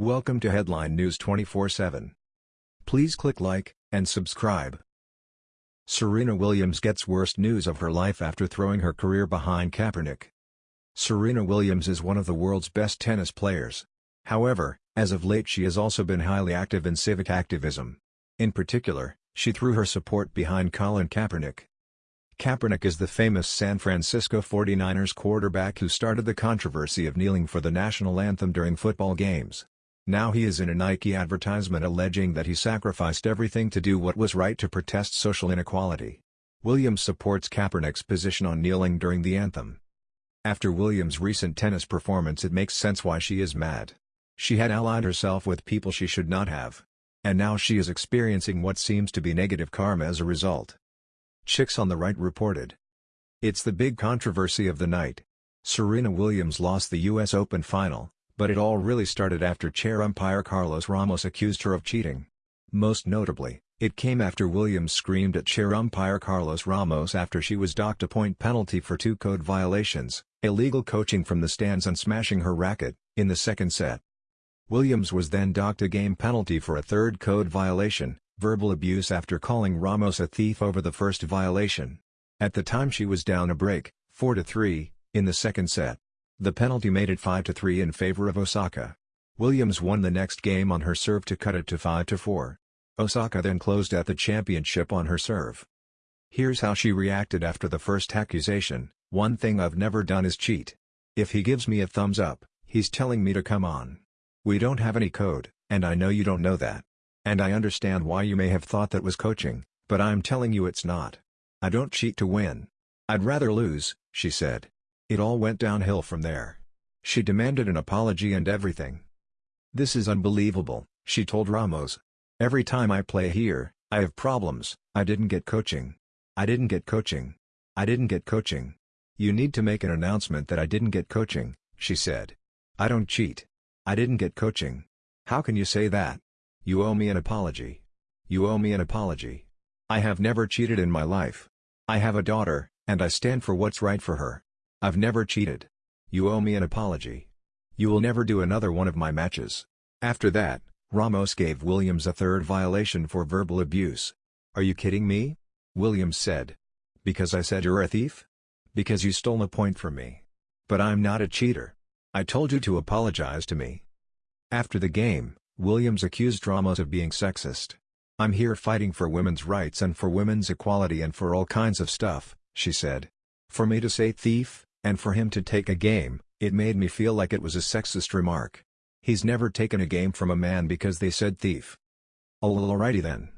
Welcome to Headline News 24/7. Please click like and subscribe. Serena Williams gets worst news of her life after throwing her career behind Kaepernick. Serena Williams is one of the world's best tennis players. However, as of late she has also been highly active in civic activism. In particular, she threw her support behind Colin Kaepernick. Kaepernick is the famous San Francisco 49ers quarterback who started the controversy of kneeling for the national anthem during football games. Now he is in a Nike advertisement alleging that he sacrificed everything to do what was right to protest social inequality. Williams supports Kaepernick's position on kneeling during the anthem. After Williams' recent tennis performance it makes sense why she is mad. She had allied herself with people she should not have. And now she is experiencing what seems to be negative karma as a result. Chicks on the Right reported. It's the big controversy of the night. Serena Williams lost the U.S. Open final, but it all really started after chair umpire Carlos Ramos accused her of cheating. Most notably, it came after Williams screamed at chair umpire Carlos Ramos after she was docked a point penalty for two code violations, illegal coaching from the stands and smashing her racket, in the second set. Williams was then docked a game penalty for a third code violation, verbal abuse after calling Ramos a thief over the first violation. At the time she was down a break, 4-3, in the second set. The penalty made it 5-3 in favor of Osaka. Williams won the next game on her serve to cut it to 5-4. Osaka then closed out the championship on her serve. Here's how she reacted after the first accusation, one thing I've never done is cheat. If he gives me a thumbs up, he's telling me to come on. We don't have any code, and I know you don't know that. And I understand why you may have thought that was coaching, but I'm telling you it's not. I don't cheat to win. I'd rather lose, she said. It all went downhill from there. She demanded an apology and everything. This is unbelievable, she told Ramos. Every time I play here, I have problems, I didn't get coaching. I didn't get coaching. I didn't get coaching. You need to make an announcement that I didn't get coaching, she said. I don't cheat. I didn't get coaching. How can you say that? You owe me an apology. You owe me an apology. I have never cheated in my life. I have a daughter, and I stand for what's right for her. I've never cheated. You owe me an apology. You will never do another one of my matches. After that, Ramos gave Williams a third violation for verbal abuse. Are you kidding me? Williams said. Because I said you're a thief? Because you stole a point from me. But I'm not a cheater. I told you to apologize to me. After the game, Williams accused Ramos of being sexist. I'm here fighting for women's rights and for women's equality and for all kinds of stuff, she said. For me to say thief, and for him to take a game, it made me feel like it was a sexist remark. He's never taken a game from a man because they said thief. Alrighty then.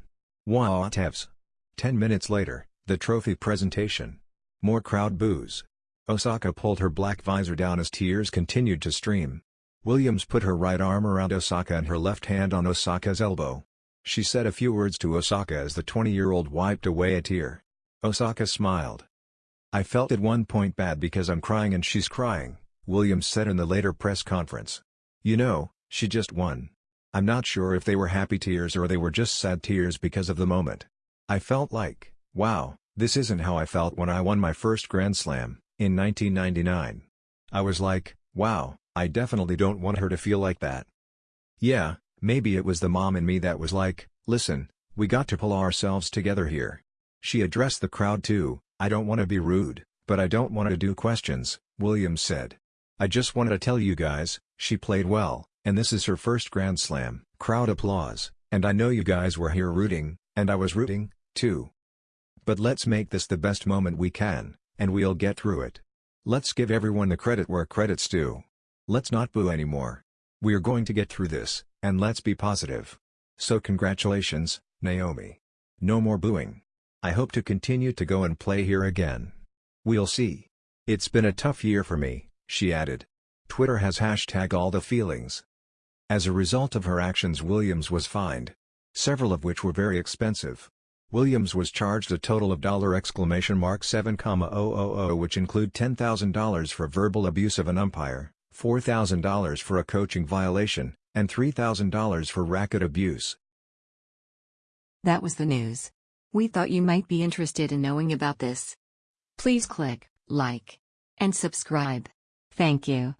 Whatevs. Ten minutes later, the trophy presentation. More crowd boos. Osaka pulled her black visor down as tears continued to stream. Williams put her right arm around Osaka and her left hand on Osaka's elbow. She said a few words to Osaka as the 20-year-old wiped away a tear. Osaka smiled. I felt at one point bad because I'm crying and she's crying, Williams said in the later press conference. You know, she just won. I'm not sure if they were happy tears or they were just sad tears because of the moment. I felt like, wow, this isn't how I felt when I won my first Grand Slam, in 1999. I was like, wow, I definitely don't want her to feel like that. Yeah, maybe it was the mom in me that was like, listen, we got to pull ourselves together here. She addressed the crowd too, I don't want to be rude, but I don't want to do questions, Williams said. I just wanted to tell you guys, she played well, and this is her first Grand Slam, crowd applause, and I know you guys were here rooting, and I was rooting, too. But let's make this the best moment we can, and we'll get through it. Let's give everyone the credit where credit's due. Let's not boo anymore. We're going to get through this, and let's be positive. So congratulations, Naomi. No more booing. I hope to continue to go and play here again. We'll see. It's been a tough year for me, she added. Twitter has hashtag all the feelings. As a result of her actions Williams was fined. Several of which were very expensive. Williams was charged a total of exclamation mark $7,000 which include $10,000 for verbal abuse of an umpire, $4,000 for a coaching violation, and $3,000 for racket abuse. That was the news. We thought you might be interested in knowing about this. Please click like and subscribe. Thank you.